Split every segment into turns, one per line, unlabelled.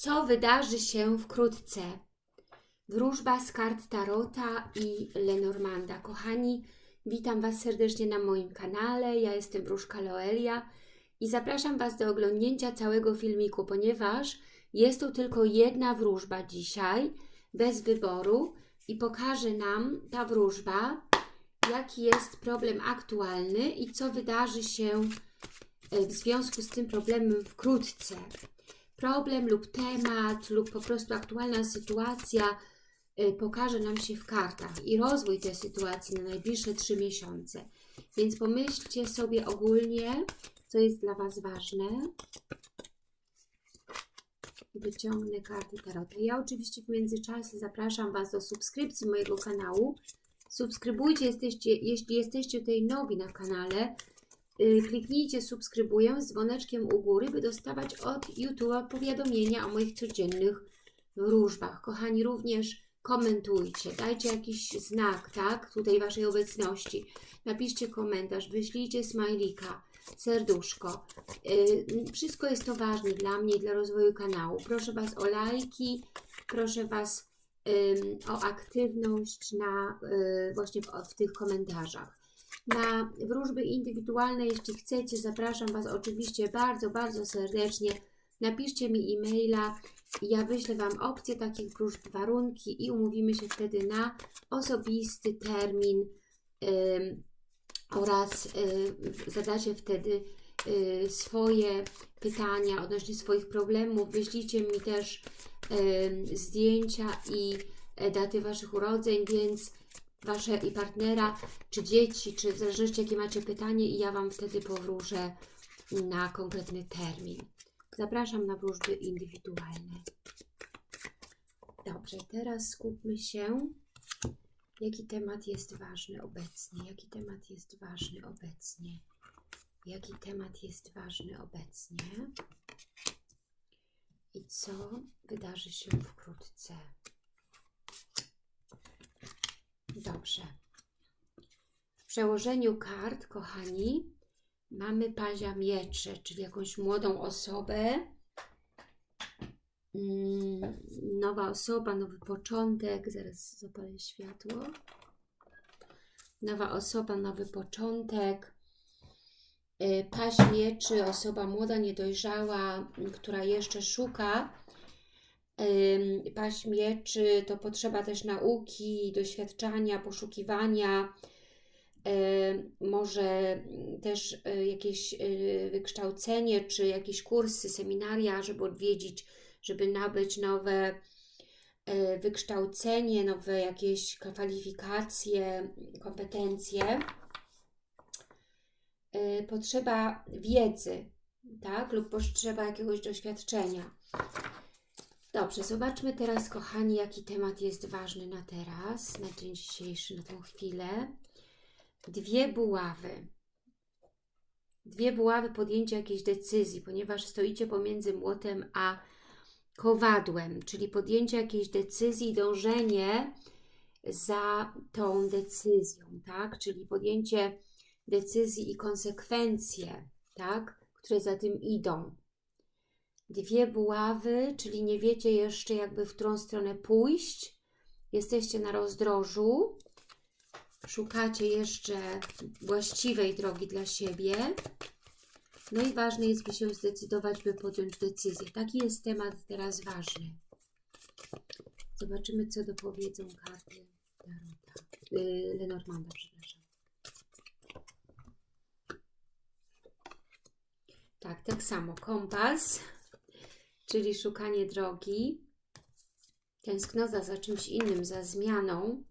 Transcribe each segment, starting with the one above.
co wydarzy się wkrótce. Wróżba z kart Tarota i Lenormanda. Kochani, witam Was serdecznie na moim kanale. Ja jestem Wróżka Loelia i zapraszam Was do oglądnięcia całego filmiku, ponieważ jest to tylko jedna wróżba dzisiaj, bez wyboru i pokaże nam ta wróżba, jaki jest problem aktualny i co wydarzy się w związku z tym problemem wkrótce. Problem lub temat, lub po prostu aktualna sytuacja y, pokaże nam się w kartach i rozwój tej sytuacji na najbliższe trzy miesiące. Więc pomyślcie sobie ogólnie, co jest dla Was ważne. Wyciągnę karty Tarota. Ja oczywiście w międzyczasie zapraszam Was do subskrypcji mojego kanału. Subskrybujcie, jesteście, jeśli jesteście tutaj nowi na kanale. Y, Kliknijcie subskrybuję z dzwoneczkiem u góry, by dostawać od YouTube'a powiadomienia o moich codziennych wróżbach. Kochani, również komentujcie, dajcie jakiś znak, tak, tutaj Waszej obecności. Napiszcie komentarz, wyślijcie smajlika, serduszko. Y, Wszystko jest to ważne dla mnie i dla rozwoju kanału. Proszę Was o lajki, proszę Was o aktywność na, y, właśnie w, w tych komentarzach na wróżby indywidualne, jeśli chcecie, zapraszam Was oczywiście bardzo, bardzo serdecznie. Napiszcie mi e-maila ja wyślę Wam opcję takich wróżb, warunki i umówimy się wtedy na osobisty termin ym, oraz y, zadacie wtedy y, swoje pytania odnośnie swoich problemów. Wyślijcie mi też zdjęcia i e, daty Waszych urodzeń, więc Wasze i partnera, czy dzieci, czy w zależności jakie macie pytanie i ja Wam wtedy powróżę na konkretny termin. Zapraszam na wróżby indywidualne. Dobrze, teraz skupmy się, jaki temat jest ważny obecnie, jaki temat jest ważny obecnie, jaki temat jest ważny obecnie i co wydarzy się wkrótce. Dobrze. W przełożeniu kart, kochani, mamy pazia miecze, czyli jakąś młodą osobę. Mm, Nowa osoba, nowy początek. Zaraz zapalę światło. Nowa osoba, nowy początek. Y, Paź mieczy, osoba młoda, niedojrzała, która jeszcze szuka Ym, paść mieczy to potrzeba też nauki, doświadczania, poszukiwania, może też y, jakieś y, wykształcenie, czy jakieś kursy, seminaria, żeby odwiedzić, żeby nabyć nowe y, wykształcenie, nowe jakieś kwalifikacje, kompetencje. Potrzeba wiedzy, tak? Lub potrzeba jakiegoś doświadczenia. Dobrze, zobaczmy teraz, kochani, jaki temat jest ważny na teraz, na dzień dzisiejszy, na tą chwilę. Dwie buławy. Dwie buławy podjęcia jakiejś decyzji, ponieważ stoicie pomiędzy młotem a kowadłem, czyli podjęcie jakiejś decyzji, dążenie za tą decyzją, tak? Czyli podjęcie decyzji i konsekwencje, tak? Które za tym idą dwie buławy, czyli nie wiecie jeszcze jakby w którą stronę pójść. Jesteście na rozdrożu. Szukacie jeszcze właściwej drogi dla siebie. No i ważne jest, by się zdecydować, by podjąć decyzję. Taki jest temat teraz ważny. Zobaczymy, co dopowiedzą karty Tarota. Yy, Lenormanda, przepraszam. Tak, tak samo. Kompas czyli szukanie drogi, tęsknota za czymś innym, za zmianą,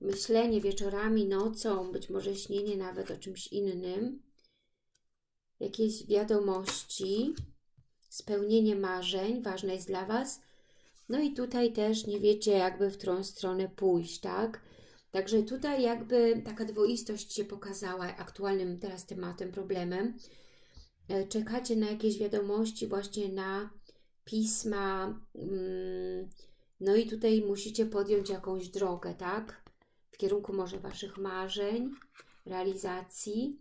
myślenie wieczorami, nocą, być może śnienie nawet o czymś innym, jakieś wiadomości, spełnienie marzeń, ważne jest dla Was. No i tutaj też nie wiecie jakby w którą stronę pójść, tak? Także tutaj jakby taka dwoistość się pokazała aktualnym teraz tematem, problemem. E, czekacie na jakieś wiadomości, właśnie na pisma, mm, no i tutaj musicie podjąć jakąś drogę, tak? W kierunku może Waszych marzeń, realizacji.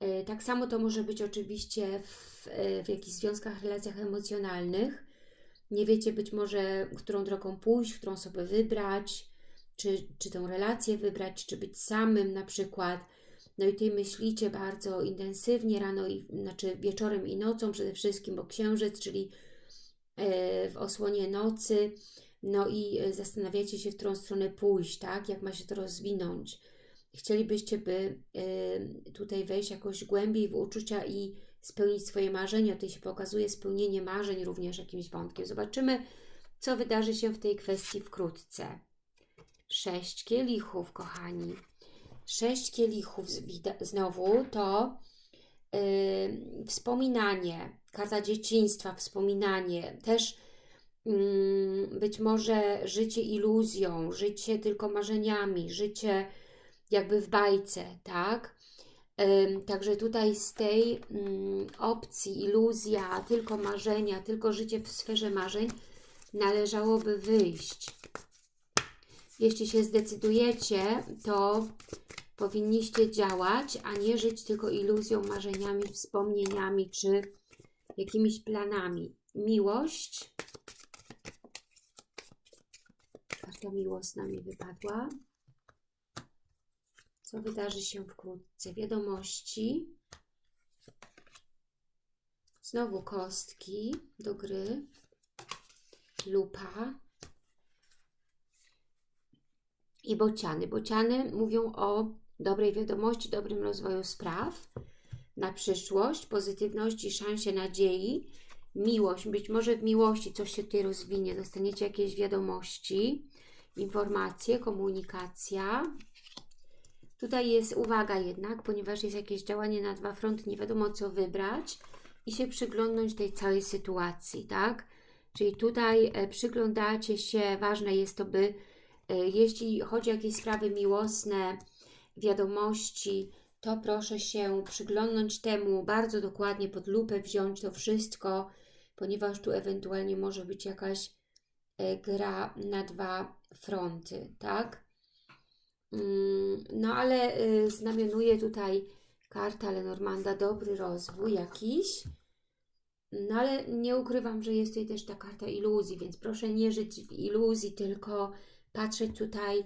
E, tak samo to może być oczywiście w, e, w jakichś związkach, relacjach emocjonalnych. nie wiecie być może, którą drogą pójść, którą sobie wybrać, czy, czy tą relację wybrać, czy być samym na przykład. No i tutaj myślicie bardzo intensywnie rano, i, znaczy wieczorem i nocą przede wszystkim, bo księżyc, czyli e, w osłonie nocy, no i e, zastanawiacie się, w którą stronę pójść, tak? Jak ma się to rozwinąć. Chcielibyście, by e, tutaj wejść jakoś głębiej w uczucia i spełnić swoje marzenia. Tutaj się pokazuje spełnienie marzeń również jakimś wątkiem. Zobaczymy, co wydarzy się w tej kwestii wkrótce. Sześć kielichów, kochani. Sześć kielichów znowu to yy, wspominanie, karta dzieciństwa, wspominanie, też yy, być może życie iluzją, życie tylko marzeniami, życie jakby w bajce, tak? Także tutaj z tej opcji iluzja, tylko marzenia, tylko życie w sferze marzeń należałoby wyjść. Jeśli się zdecydujecie, to powinniście działać, a nie żyć tylko iluzją, marzeniami, wspomnieniami czy jakimiś planami. Miłość. Karta miłosna mi wypadła. Co wydarzy się wkrótce? Wiadomości. Znowu kostki do gry. Lupa i bociany. Bociany mówią o dobrej wiadomości, dobrym rozwoju spraw na przyszłość, pozytywności, szansie, nadziei, miłość. Być może w miłości coś się tutaj rozwinie, dostaniecie jakieś wiadomości, informacje, komunikacja. Tutaj jest uwaga jednak, ponieważ jest jakieś działanie na dwa fronty, nie wiadomo co wybrać i się przyglądnąć tej całej sytuacji, tak? Czyli tutaj e, przyglądacie się, ważne jest to, by e, jeśli chodzi o jakieś sprawy miłosne, wiadomości, to proszę się przyglądnąć temu bardzo dokładnie pod lupę, wziąć to wszystko, ponieważ tu ewentualnie może być jakaś e, gra na dwa fronty, tak? Mm, no ale znamionuje tutaj karta Lenormanda dobry rozwój jakiś, no ale nie ukrywam, że jest tutaj też ta karta iluzji, więc proszę nie żyć w iluzji, tylko patrzeć tutaj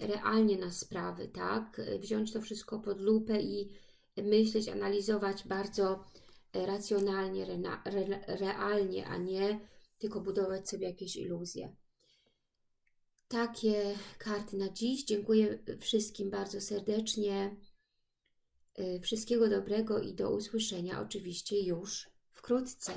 realnie na sprawy, tak? Wziąć to wszystko pod lupę i myśleć, analizować bardzo racjonalnie, re, re, realnie, a nie tylko budować sobie jakieś iluzje. Takie karty na dziś. Dziękuję wszystkim bardzo serdecznie. Y, wszystkiego dobrego i do usłyszenia oczywiście już wkrótce.